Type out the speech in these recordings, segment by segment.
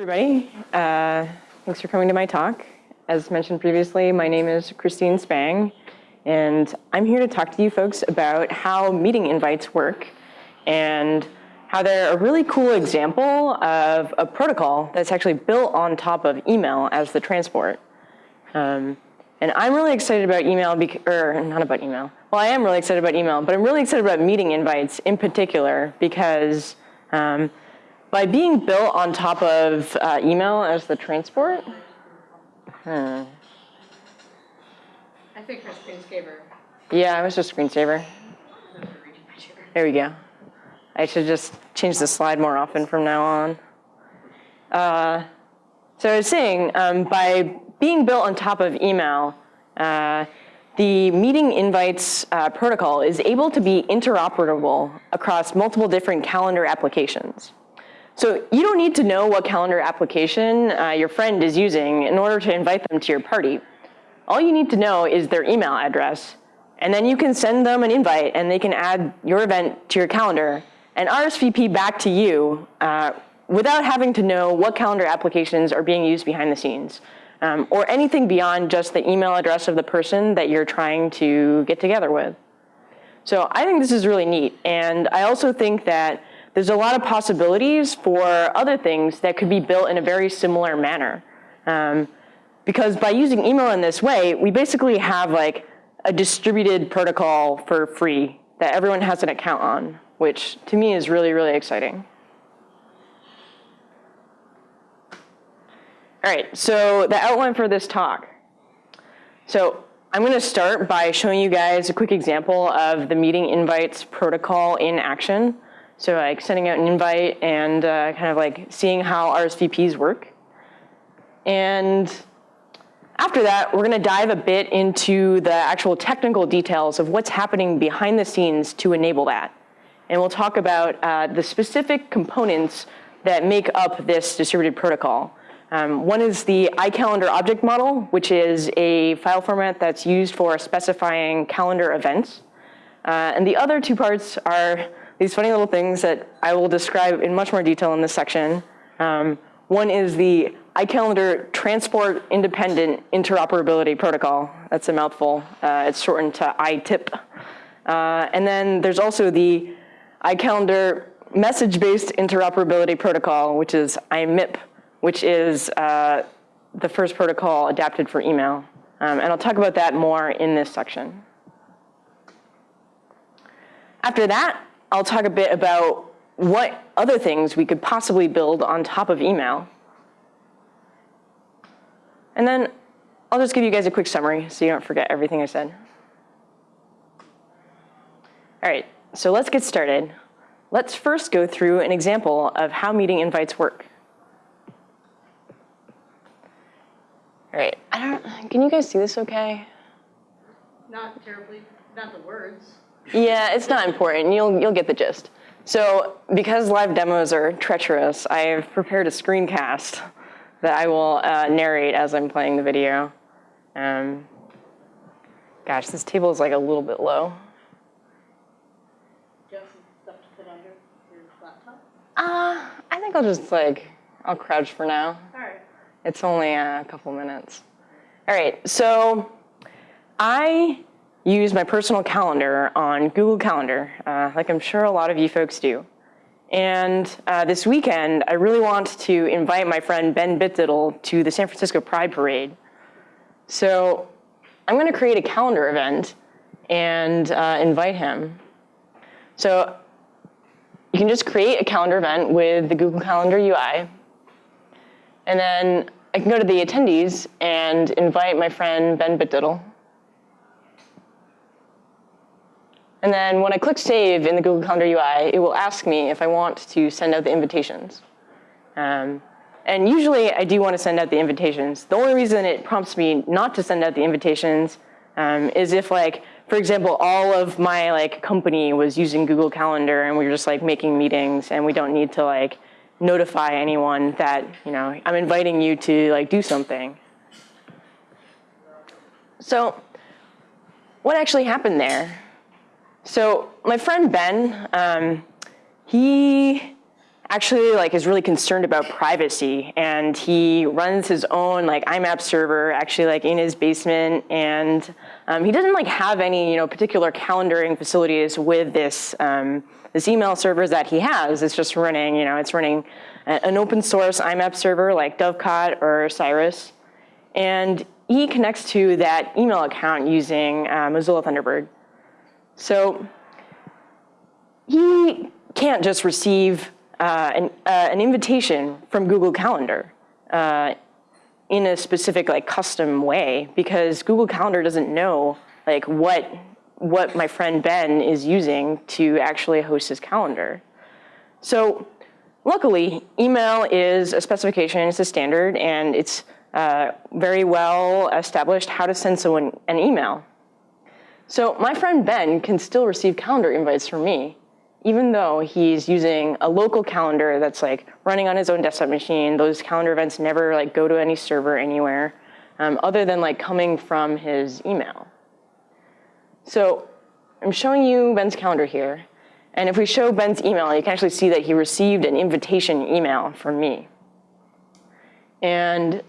everybody. Uh, thanks for coming to my talk. As mentioned previously, my name is Christine Spang, and I'm here to talk to you folks about how meeting invites work and how they're a really cool example of a protocol that's actually built on top of email as the transport. Um, and I'm really excited about email, or not about email. Well, I am really excited about email, but I'm really excited about meeting invites in particular because um, by being built on top of uh, email as the transport, hmm. I think her screensaver. Yeah, I was just screensaver. There we go. I should just change the slide more often from now on. Uh, so I was saying, um, by being built on top of email, uh, the meeting invites uh, protocol is able to be interoperable across multiple different calendar applications. So you don't need to know what calendar application uh, your friend is using in order to invite them to your party. All you need to know is their email address, and then you can send them an invite and they can add your event to your calendar and RSVP back to you uh, without having to know what calendar applications are being used behind the scenes um, or anything beyond just the email address of the person that you're trying to get together with. So I think this is really neat. And I also think that there's a lot of possibilities for other things that could be built in a very similar manner. Um, because by using email in this way, we basically have like a distributed protocol for free that everyone has an account on, which to me is really, really exciting. All right, so the outline for this talk. So I'm going to start by showing you guys a quick example of the meeting invites protocol in action. So like sending out an invite and uh, kind of like seeing how RSVPs work. And after that, we're gonna dive a bit into the actual technical details of what's happening behind the scenes to enable that. And we'll talk about uh, the specific components that make up this distributed protocol. Um, one is the iCalendar object model, which is a file format that's used for specifying calendar events. Uh, and the other two parts are these funny little things that I will describe in much more detail in this section. Um, one is the iCalendar Transport Independent Interoperability Protocol. That's a mouthful. Uh, it's shortened to ITIP. Uh, and then there's also the iCalendar Message-Based Interoperability Protocol, which is IMIP, which is uh, the first protocol adapted for email. Um, and I'll talk about that more in this section. After that, I'll talk a bit about what other things we could possibly build on top of email. And then I'll just give you guys a quick summary so you don't forget everything I said. All right, so let's get started. Let's first go through an example of how meeting invites work. All right, I don't, can you guys see this okay? Not terribly, not the words. Yeah, it's not important. You'll, you'll get the gist. So because live demos are treacherous, I've prepared a screencast that I will uh, narrate as I'm playing the video. Um, gosh, this table is like a little bit low. Just stuff to put under your laptop? Uh, I think I'll just like, I'll crouch for now. All right. It's only a couple minutes. All right, so I use my personal calendar on Google Calendar, uh, like I'm sure a lot of you folks do. And uh, this weekend, I really want to invite my friend Ben Bitdiddle to the San Francisco Pride Parade. So I'm going to create a calendar event and uh, invite him. So you can just create a calendar event with the Google Calendar UI. And then I can go to the attendees and invite my friend Ben Bitdiddle. And then when I click Save in the Google Calendar UI, it will ask me if I want to send out the invitations. Um, and usually I do want to send out the invitations. The only reason it prompts me not to send out the invitations um, is if like, for example, all of my like company was using Google Calendar and we were just like making meetings and we don't need to like notify anyone that, you know, I'm inviting you to like do something. So what actually happened there? So my friend Ben, um, he actually like is really concerned about privacy and he runs his own like IMAP server actually like in his basement and um, he doesn't like have any you know particular calendaring facilities with this um, this email servers that he has. It's just running you know it's running an open source IMAP server like Dovecot or Cyrus and he connects to that email account using uh, Mozilla Thunderbird. So he can't just receive uh, an, uh, an, invitation from Google Calendar uh, in a specific like custom way because Google Calendar doesn't know like what what my friend Ben is using to actually host his calendar. So luckily, email is a specification, it's a standard, and it's uh, very well established how to send someone an email. So my friend Ben can still receive calendar invites from me even though he's using a local calendar that's like running on his own desktop machine, those calendar events never like go to any server anywhere um, other than like coming from his email. So I'm showing you Ben's calendar here. And if we show Ben's email, you can actually see that he received an invitation email from me. And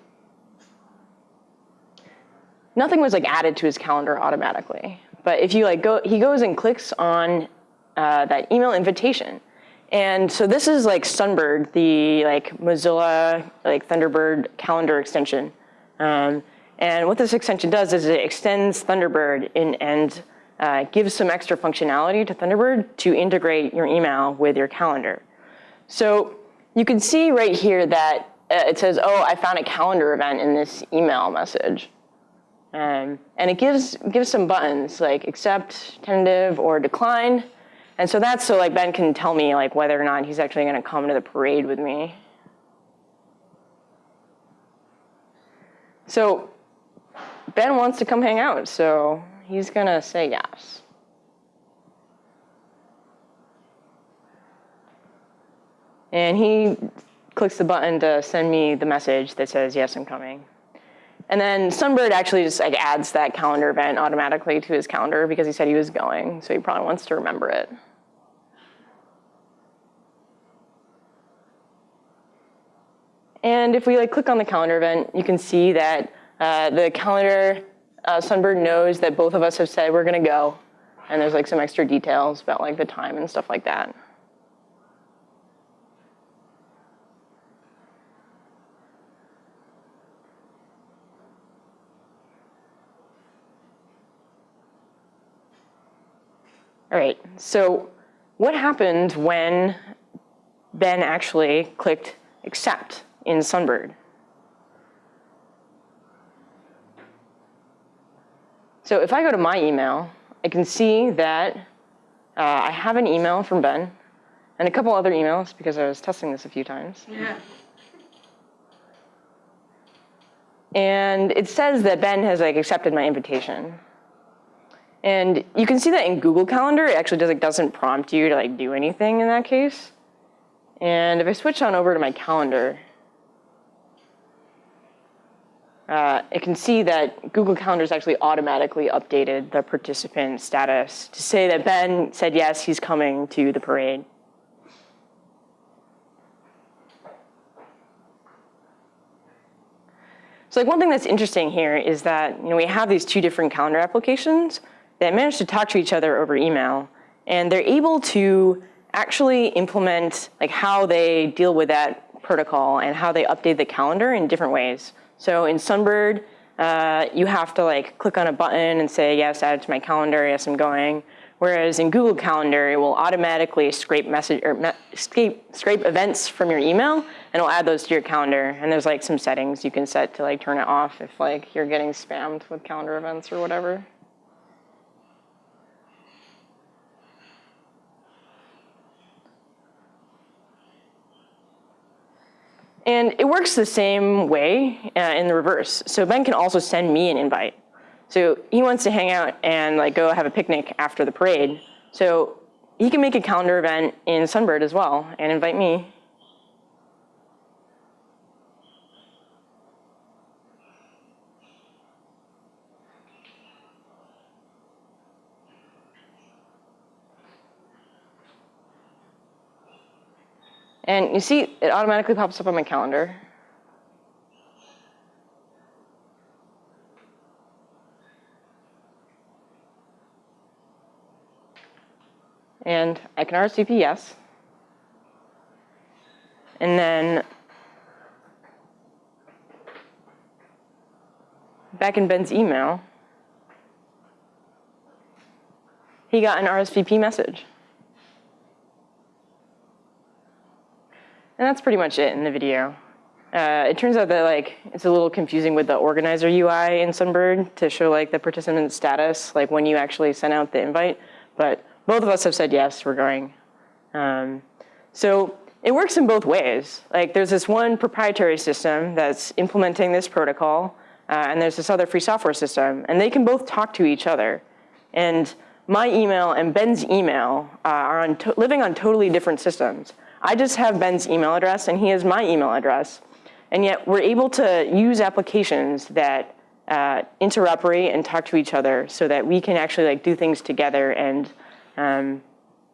nothing was like added to his calendar automatically. But if you like go, he goes and clicks on uh, that email invitation. And so this is like Sunbird, the like Mozilla like Thunderbird calendar extension. Um, and what this extension does is it extends Thunderbird in, and uh, gives some extra functionality to Thunderbird to integrate your email with your calendar. So you can see right here that uh, it says, oh, I found a calendar event in this email message. Um, and it gives, gives some buttons like accept, tentative, or decline. And so that's so like Ben can tell me like whether or not he's actually gonna come to the parade with me. So Ben wants to come hang out, so he's gonna say yes. And he clicks the button to send me the message that says, yes, I'm coming. And then Sunbird actually just like adds that calendar event automatically to his calendar because he said he was going, so he probably wants to remember it. And if we like click on the calendar event, you can see that uh, the calendar, uh, Sunbird knows that both of us have said we're gonna go. And there's like some extra details about like the time and stuff like that. All right, so what happened when Ben actually clicked accept? in Sunbird. So if I go to my email, I can see that uh, I have an email from Ben and a couple other emails because I was testing this a few times. Yeah. And it says that Ben has like accepted my invitation. And you can see that in Google Calendar, it actually does, like, doesn't prompt you to like do anything in that case. And if I switch on over to my calendar, uh, it can see that Google Calendar's actually automatically updated the participant status to say that Ben said yes, he's coming to the parade. So like one thing that's interesting here is that you know, we have these two different calendar applications that manage to talk to each other over email. And they're able to actually implement like how they deal with that protocol and how they update the calendar in different ways. So in Sunbird, uh, you have to like click on a button and say, yes, add it to my calendar, yes, I'm going. Whereas in Google Calendar, it will automatically scrape message or scrape, scrape events from your email and it'll add those to your calendar. And there's like some settings you can set to like turn it off if like you're getting spammed with calendar events or whatever. And it works the same way uh, in the reverse. So Ben can also send me an invite. So he wants to hang out and like go have a picnic after the parade. So he can make a calendar event in Sunbird as well and invite me. And you see it automatically pops up on my calendar. And I can RSVP yes. And then back in Ben's email, he got an RSVP message. And that's pretty much it in the video. Uh, it turns out that like it's a little confusing with the organizer UI in Sunbird to show like the participant status, like when you actually sent out the invite. But both of us have said yes, we're going. Um, so it works in both ways. Like there's this one proprietary system that's implementing this protocol, uh, and there's this other free software system, and they can both talk to each other. And my email and Ben's email uh, are on living on totally different systems. I just have Ben's email address, and he has my email address. And yet we're able to use applications that uh, interoperate and talk to each other so that we can actually like do things together and, um,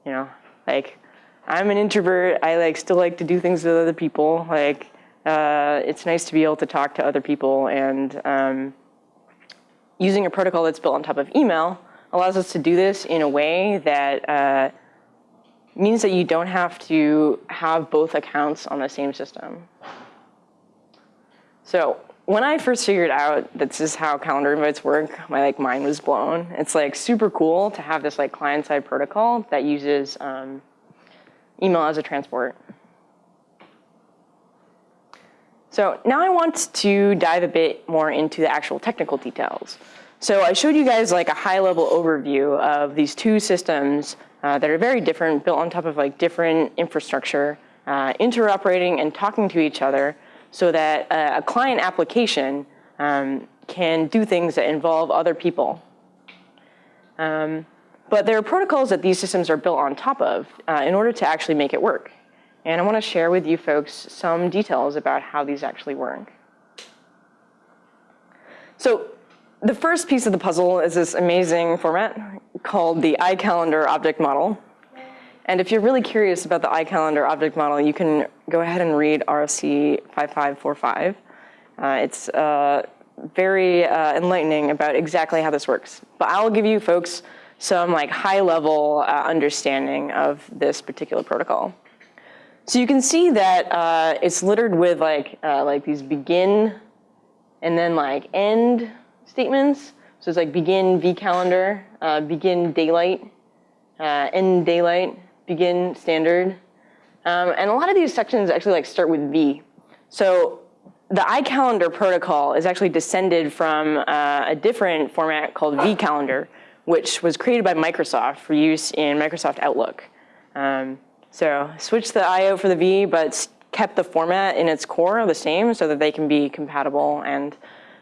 you know, like I'm an introvert. I like still like to do things with other people. Like uh, it's nice to be able to talk to other people and um, using a protocol that's built on top of email allows us to do this in a way that uh, means that you don't have to have both accounts on the same system. So when I first figured out that this is how calendar invites work, my like mind was blown. It's like super cool to have this like client-side protocol that uses um, email as a transport. So now I want to dive a bit more into the actual technical details. So I showed you guys like a high level overview of these two systems uh, that are very different, built on top of like different infrastructure, uh, interoperating and talking to each other so that uh, a client application um, can do things that involve other people. Um, but there are protocols that these systems are built on top of uh, in order to actually make it work. And I want to share with you folks some details about how these actually work. So the first piece of the puzzle is this amazing format called the iCalendar object model. And if you're really curious about the iCalendar object model, you can go ahead and read RFC 5545. Uh, it's uh, very uh, enlightening about exactly how this works. But I'll give you folks some like high level uh, understanding of this particular protocol. So you can see that uh, it's littered with like, uh, like these begin and then like end statements. So it's like begin vCalendar, uh, begin daylight, uh, end daylight, begin standard. Um, and a lot of these sections actually like start with V. So the iCalendar protocol is actually descended from uh, a different format called vCalendar, which was created by Microsoft for use in Microsoft Outlook. Um, so switched the IO for the V, but kept the format in its core the same so that they can be compatible and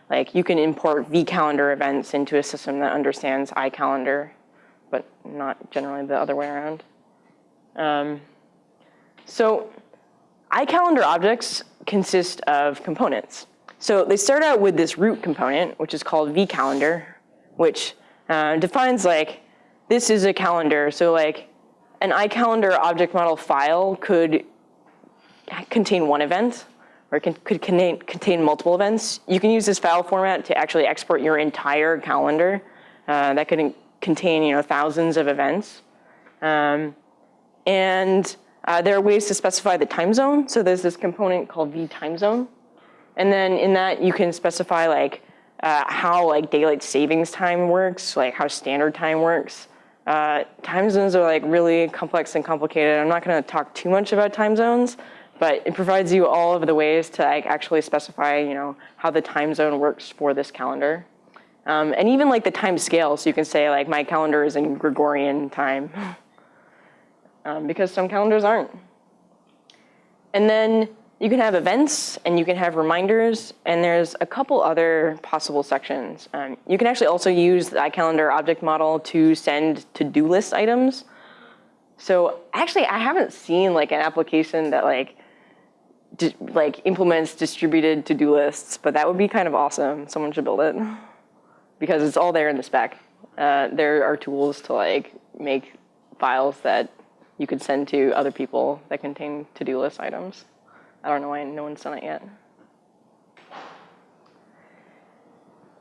like you can import vCalendar events into a system that understands iCalendar, but not generally the other way around. Um, so iCalendar objects consist of components. So they start out with this root component, which is called vCalendar, which uh, defines like, this is a calendar. So like an iCalendar object model file could contain one event or can, could contain, contain multiple events. You can use this file format to actually export your entire calendar. Uh, that could contain you know, thousands of events. Um, and uh, there are ways to specify the time zone. So there's this component called v time zone. And then in that you can specify like uh, how like daylight savings time works, like how standard time works. Uh, time zones are like really complex and complicated. I'm not going to talk too much about time zones, but it provides you all of the ways to like actually specify, you know, how the time zone works for this calendar. Um, and even like the time scale, so you can say like my calendar is in Gregorian time, um, because some calendars aren't. And then you can have events and you can have reminders and there's a couple other possible sections. Um, you can actually also use the iCalendar object model to send to-do list items. So actually I haven't seen like an application that like like implements distributed to-do lists, but that would be kind of awesome. Someone should build it because it's all there in the spec. Uh, there are tools to like make files that you could send to other people that contain to-do list items. I don't know why no one's done it yet.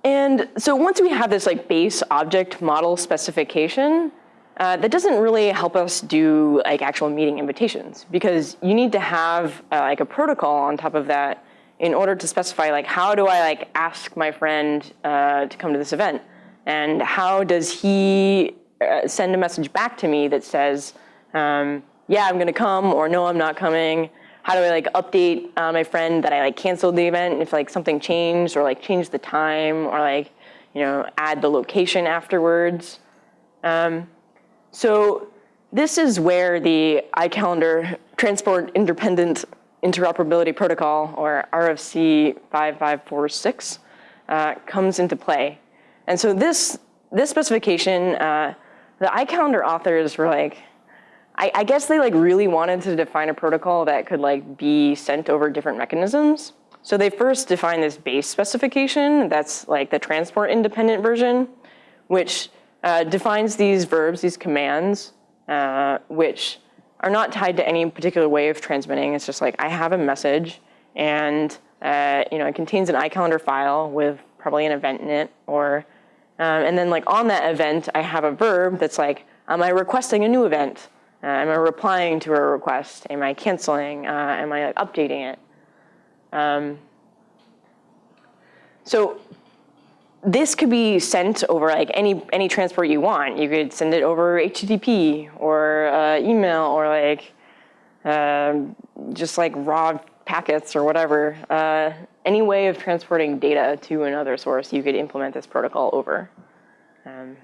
And so once we have this like base object model specification, uh, that doesn't really help us do like actual meeting invitations because you need to have uh, like a protocol on top of that in order to specify like how do I like ask my friend uh, to come to this event? And how does he uh, send a message back to me that says um, yeah I'm gonna come or no I'm not coming. How do I like update uh, my friend that I like canceled the event? If like something changed or like change the time or like you know add the location afterwards. Um, so this is where the iCalendar Transport Independent Interoperability Protocol, or RFC 5546, uh, comes into play. And so this, this specification, uh, the iCalendar authors were like, I, I guess they like really wanted to define a protocol that could like be sent over different mechanisms. So they first defined this base specification that's like the transport independent version, which uh, defines these verbs, these commands, uh, which are not tied to any particular way of transmitting. It's just like I have a message and uh, you know it contains an iCalendar file with probably an event in it or um, and then like on that event I have a verb that's like am I requesting a new event? Uh, am I replying to a request? Am I canceling? Uh, am I like, updating it? Um, so this could be sent over like any any transport you want. You could send it over HTTP or uh, email or like uh, just like raw packets or whatever. Uh, any way of transporting data to another source, you could implement this protocol over. Um,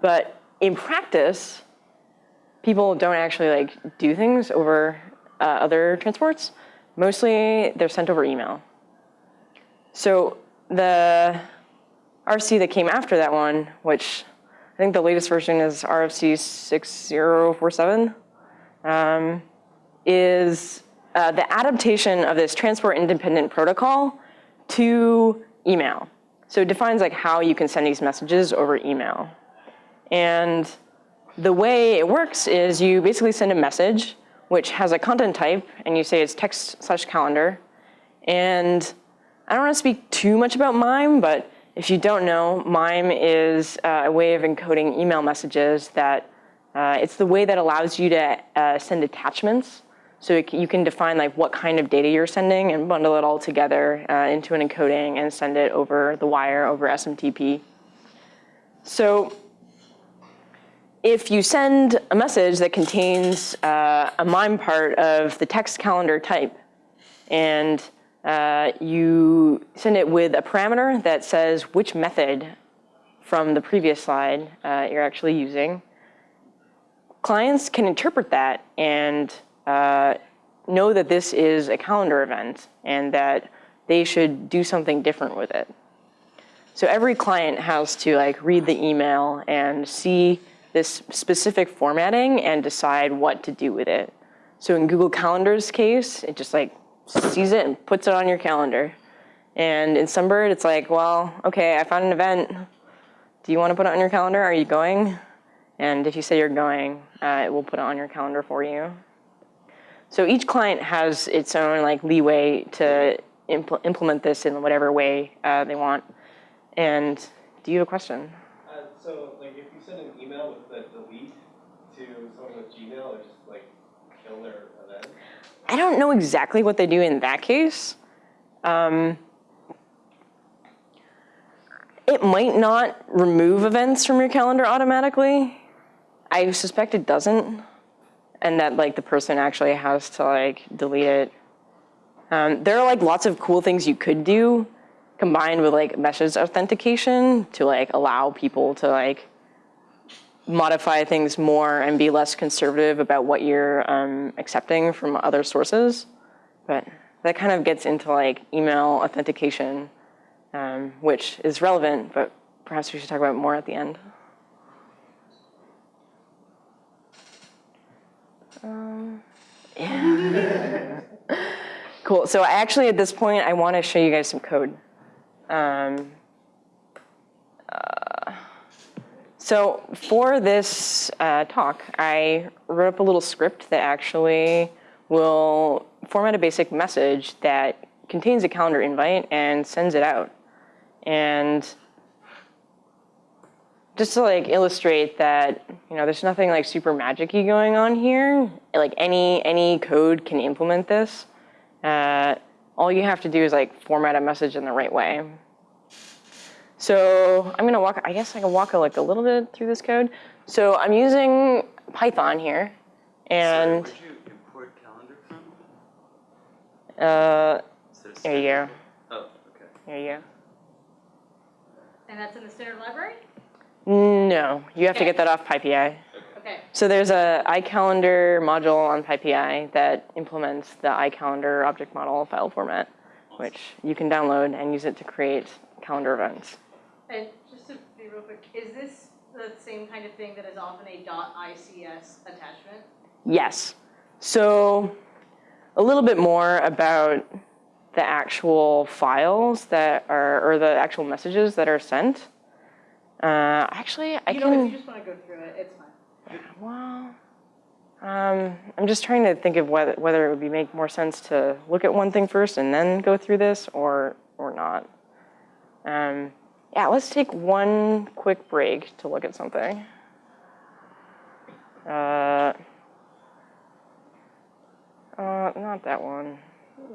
but in practice, people don't actually like do things over uh, other transports. Mostly, they're sent over email. So the RFC that came after that one, which I think the latest version is RFC 6047, um, is uh, the adaptation of this transport independent protocol to email. So it defines like how you can send these messages over email. And the way it works is you basically send a message which has a content type and you say it's text slash calendar. And I don't want to speak too much about MIME, but if you don't know, MIME is uh, a way of encoding email messages that uh, it's the way that allows you to uh, send attachments. So you can define like what kind of data you're sending and bundle it all together uh, into an encoding and send it over the wire over SMTP. So if you send a message that contains uh, a MIME part of the text calendar type and uh, you send it with a parameter that says which method from the previous slide uh, you're actually using. Clients can interpret that and uh, know that this is a calendar event and that they should do something different with it. So every client has to like read the email and see this specific formatting and decide what to do with it. So in Google Calendar's case, it just like sees it and puts it on your calendar. And in Sunbird, it's like, well, okay, I found an event. Do you want to put it on your calendar? Are you going? And if you say you're going, uh, it will put it on your calendar for you. So each client has its own like leeway to impl implement this in whatever way uh, they want. And do you have a question? Uh, so, like, if you send an email with the delete to someone with Gmail, or just like kill their? I don't know exactly what they do in that case. Um, it might not remove events from your calendar automatically. I suspect it doesn't, and that like the person actually has to like delete it. Um, there are like lots of cool things you could do combined with like message authentication to like allow people to like modify things more and be less conservative about what you're um, accepting from other sources. But that kind of gets into like email authentication, um, which is relevant, but perhaps we should talk about more at the end. Um, yeah. cool. So actually, at this point, I want to show you guys some code. Um, uh, So for this uh, talk, I wrote up a little script that actually will format a basic message that contains a calendar invite and sends it out. And just to like illustrate that, you know, there's nothing like super magic-y going on here. Like any any code can implement this. Uh, all you have to do is like format a message in the right way. So I'm gonna walk, I guess I can walk like a little bit through this code. So I'm using Python here and Sorry, where'd you import calendar from? uh, Is it a there you go, Oh, okay. there you go. And that's in the standard library? No, you have to get that off PyPI. Okay, So there's a iCalendar module on PyPI that implements the iCalendar object model file format, which you can download and use it to create calendar events. And just to be real quick, is this the same kind of thing that is often a .ics attachment? Yes. So a little bit more about the actual files that are, or the actual messages that are sent. Uh, actually, I can. You know, if you just wanna go through it, it's fine. well, um, I'm just trying to think of whether, whether it would be make more sense to look at one thing first and then go through this or, or not. Um, yeah, let's take one quick break to look at something. Uh, uh, not that one.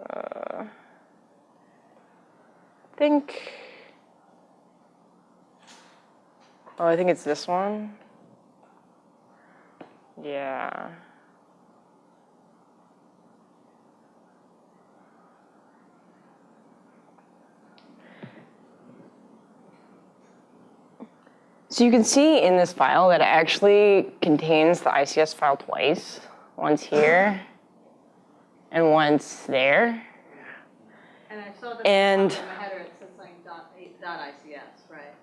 Uh, I think. Oh, I think it's this one. Yeah. So you can see in this file that it actually contains the ICS file twice. Once here and once there. And I saw that And- header, it says something dot, dot ICS, right?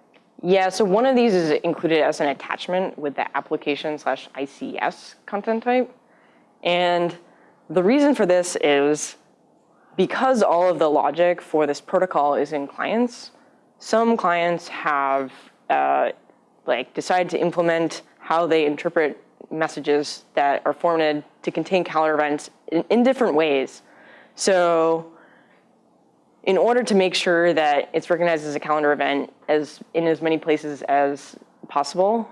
Yeah, so one of these is included as an attachment with the application slash ICS content type. And the reason for this is because all of the logic for this protocol is in clients, some clients have uh, like decided to implement how they interpret messages that are formatted to contain calendar events in, in different ways. So in order to make sure that it's recognized as a calendar event as in as many places as possible,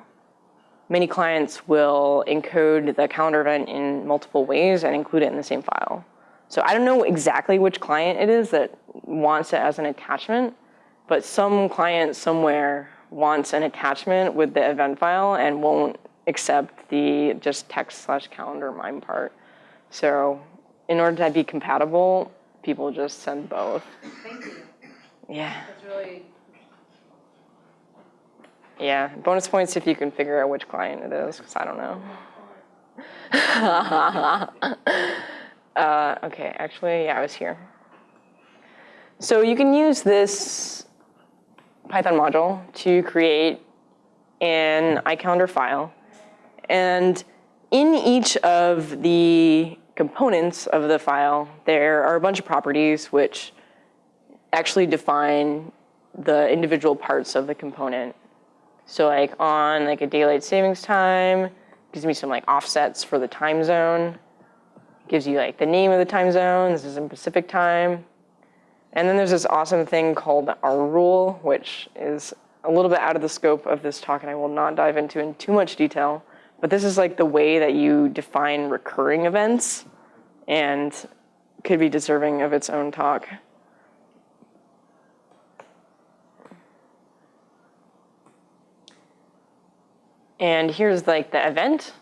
many clients will encode the calendar event in multiple ways and include it in the same file. So I don't know exactly which client it is that wants it as an attachment, but some client somewhere wants an attachment with the event file and won't accept the just text slash calendar mime part. So in order to be compatible, people just send both. Thank you. Yeah, That's really, yeah. Bonus points if you can figure out which client it is, because I don't know. uh, okay, actually, yeah, I was here. So you can use this Python module to create an iCalendar file. And in each of the components of the file, there are a bunch of properties which actually define the individual parts of the component. So like on like a daylight savings time, gives me some like offsets for the time zone. Gives you like the name of the time zone, this is in Pacific time. And then there's this awesome thing called RRULE, which is a little bit out of the scope of this talk and I will not dive into in too much detail. But this is like the way that you define recurring events and could be deserving of its own talk. And here's like the event.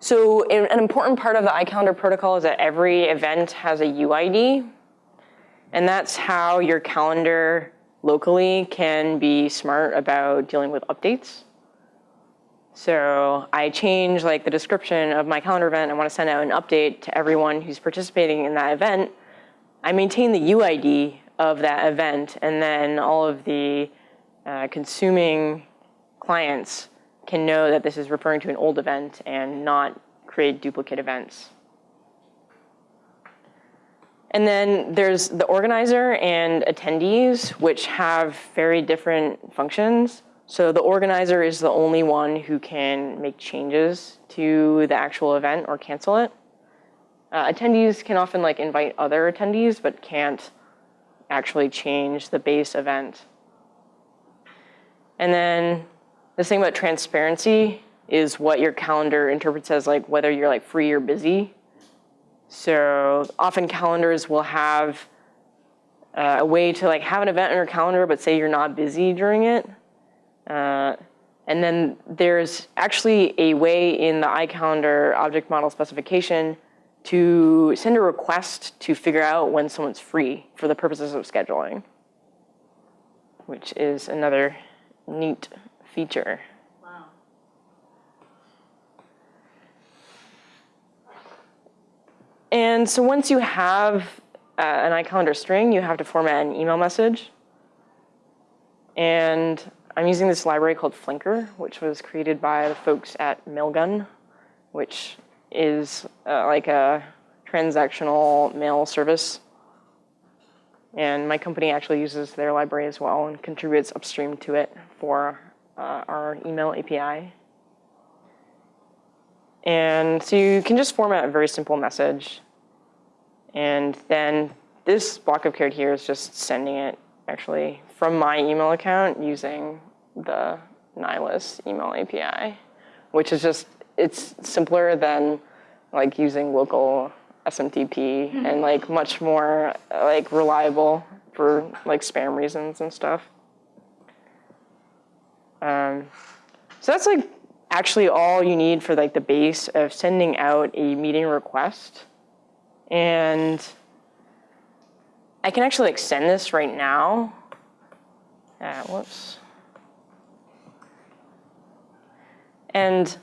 So an an important part of the iCalendar protocol is that every event has a UID. And that's how your calendar locally can be smart about dealing with updates. So I change like the description of my calendar event. I want to send out an update to everyone who's participating in that event. I maintain the UID of that event, and then all of the uh, consuming clients can know that this is referring to an old event and not create duplicate events. And then there's the organizer and attendees, which have very different functions. So the organizer is the only one who can make changes to the actual event or cancel it. Uh, attendees can often like invite other attendees, but can't actually change the base event. And then the thing about transparency is what your calendar interprets as like whether you're like free or busy. So often calendars will have uh, a way to like have an event in your calendar, but say you're not busy during it. Uh, and then there's actually a way in the iCalendar object model specification to send a request to figure out when someone's free for the purposes of scheduling, which is another neat feature. And so once you have uh, an iCalendar string, you have to format an email message. And I'm using this library called Flanker, which was created by the folks at Mailgun, which is uh, like a transactional mail service. And my company actually uses their library as well and contributes upstream to it for uh, our email API. And so you can just format a very simple message. And then this block of code here is just sending it actually from my email account using the Nylas email API, which is just, it's simpler than like using local SMTP and like much more like reliable for like spam reasons and stuff. Um, so that's like actually all you need for like the base of sending out a meeting request. And I can actually like send this right now. Uh, whoops. And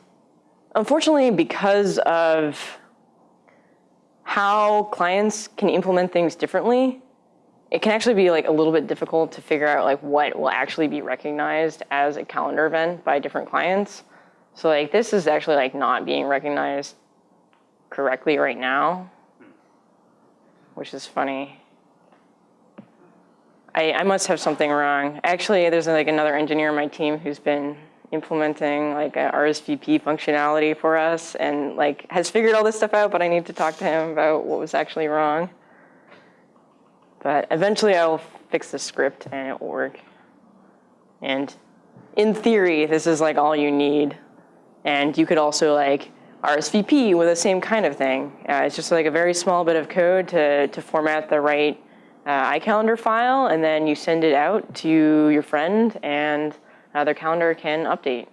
unfortunately, because of how clients can implement things differently, it can actually be like a little bit difficult to figure out like what will actually be recognized as a calendar event by different clients. So like this is actually like not being recognized correctly right now, which is funny. I, I must have something wrong. Actually, there's like another engineer on my team who's been implementing like a RSVP functionality for us and like has figured all this stuff out, but I need to talk to him about what was actually wrong. But eventually I will fix the script and it will work. And in theory, this is like all you need. And you could also like RSVP with the same kind of thing. Uh, it's just like a very small bit of code to, to format the right uh, iCalendar file, and then you send it out to your friend, and uh, their calendar can update.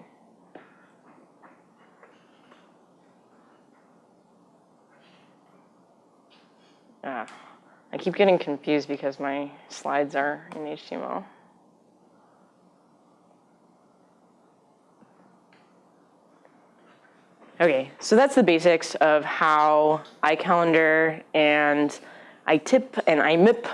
Ah, I keep getting confused because my slides are in HTML. Okay, so that's the basics of how iCalendar and iTip and iMip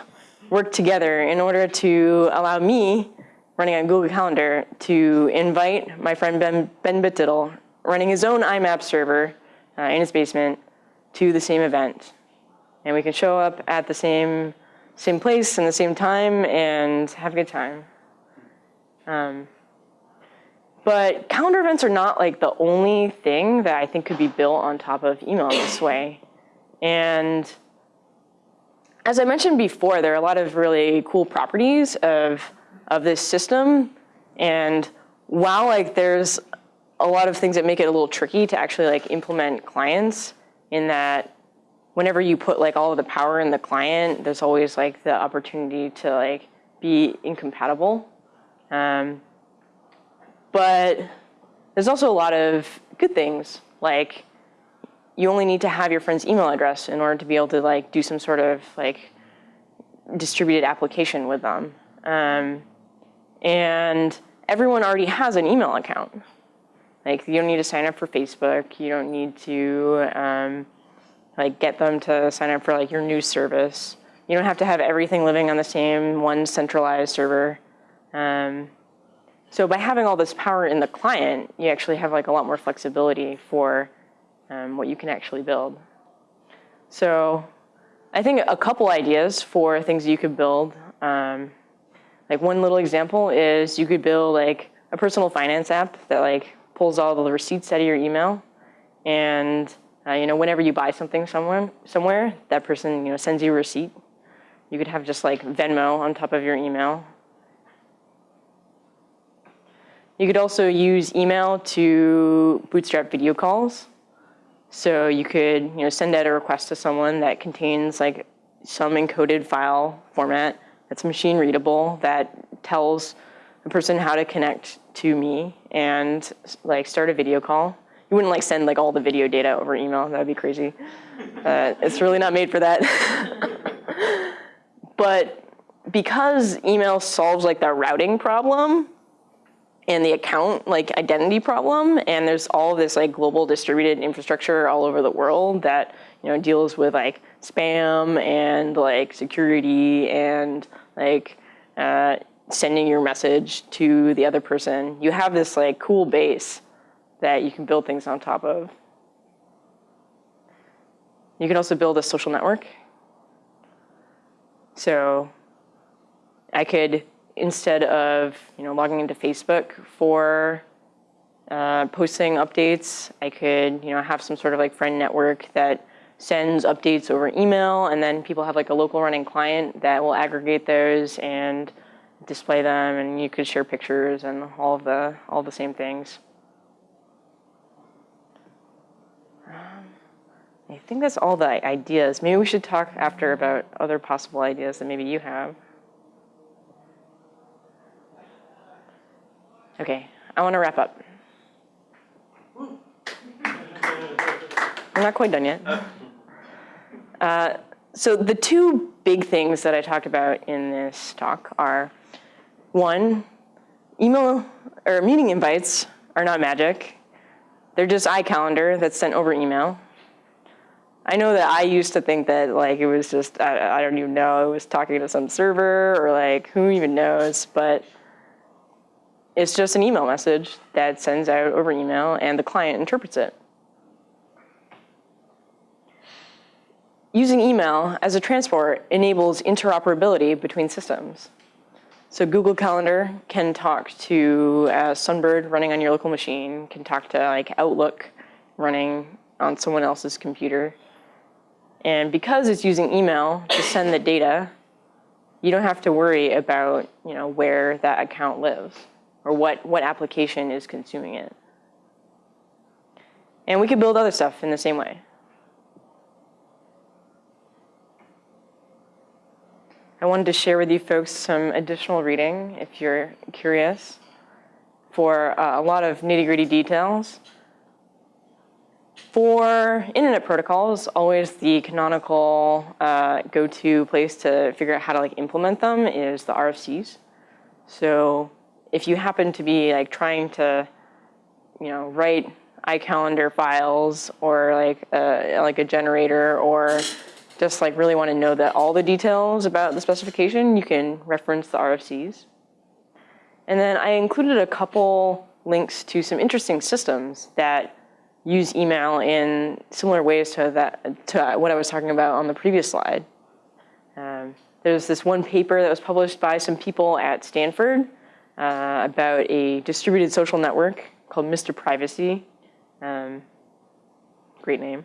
work together in order to allow me, running on Google Calendar, to invite my friend Ben, ben Bitdiddle, running his own IMAP server uh, in his basement, to the same event. And we can show up at the same, same place and the same time and have a good time. Um, but calendar events are not like the only thing that I think could be built on top of email this way. And as I mentioned before, there are a lot of really cool properties of, of this system. And while like there's a lot of things that make it a little tricky to actually like implement clients in that whenever you put like all of the power in the client, there's always like the opportunity to like be incompatible. Um, but there's also a lot of good things, like you only need to have your friend's email address in order to be able to like do some sort of like distributed application with them. Um, and everyone already has an email account. Like you don't need to sign up for Facebook. You don't need to um, like get them to sign up for like your news service. You don't have to have everything living on the same one centralized server. Um, so by having all this power in the client, you actually have like a lot more flexibility for um, what you can actually build. So I think a couple ideas for things you could build. Um, like one little example is you could build like a personal finance app that like pulls all the receipts out of your email, and uh, you know whenever you buy something someone somewhere, that person you know sends you a receipt. You could have just like Venmo on top of your email. You could also use email to bootstrap video calls. So you could you know send out a request to someone that contains like some encoded file format that's machine readable that tells the person how to connect to me and like start a video call. You wouldn't like send like all the video data over email. That'd be crazy. Uh, it's really not made for that. but because email solves like the routing problem and the account like identity problem, and there's all this like global distributed infrastructure all over the world that you know deals with like spam and like security and like uh, sending your message to the other person. You have this like cool base that you can build things on top of. You can also build a social network. So I could, instead of you know logging into Facebook for uh, posting updates, I could you know have some sort of like friend network that sends updates over email, and then people have like a local running client that will aggregate those and display them, and you could share pictures and all of the all the same things. Um, I think that's all the ideas. Maybe we should talk after about other possible ideas that maybe you have. Okay, I want to wrap up. I'm not quite done yet. Uh, so the two big things that I talked about in this talk are, one, email or meeting invites are not magic. They're just iCalendar that's sent over email. I know that I used to think that like it was just, I, I don't even know, it was talking to some server or like who even knows, but it's just an email message that sends out over email and the client interprets it. Using email as a transport enables interoperability between systems. So Google Calendar can talk to uh, Sunbird running on your local machine, can talk to like Outlook running on someone else's computer. And because it's using email to send the data, you don't have to worry about you know, where that account lives or what, what application is consuming it. And we could build other stuff in the same way. I wanted to share with you folks some additional reading if you're curious for uh, a lot of nitty gritty details. For internet protocols, always the canonical uh, go-to place to figure out how to like implement them is the RFCs. So if you happen to be like trying to, you know, write iCalendar files or like a, like a generator or just like really want to know that all the details about the specification, you can reference the RFCs. And then I included a couple links to some interesting systems that use email in similar ways to that to what I was talking about on the previous slide. Um, there's this one paper that was published by some people at Stanford uh, about a distributed social network called Mr. Privacy. Um, great name.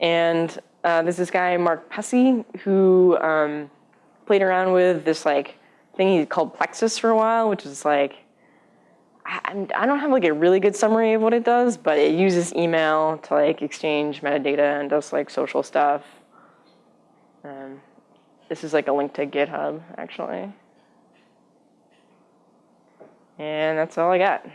And uh, there's this guy, Mark Pussy, who um, played around with this like thing he called Plexus for a while, which is like, I, I don't have like a really good summary of what it does, but it uses email to like exchange metadata and does like social stuff. Um, this is like a link to GitHub, actually. And that's all I got.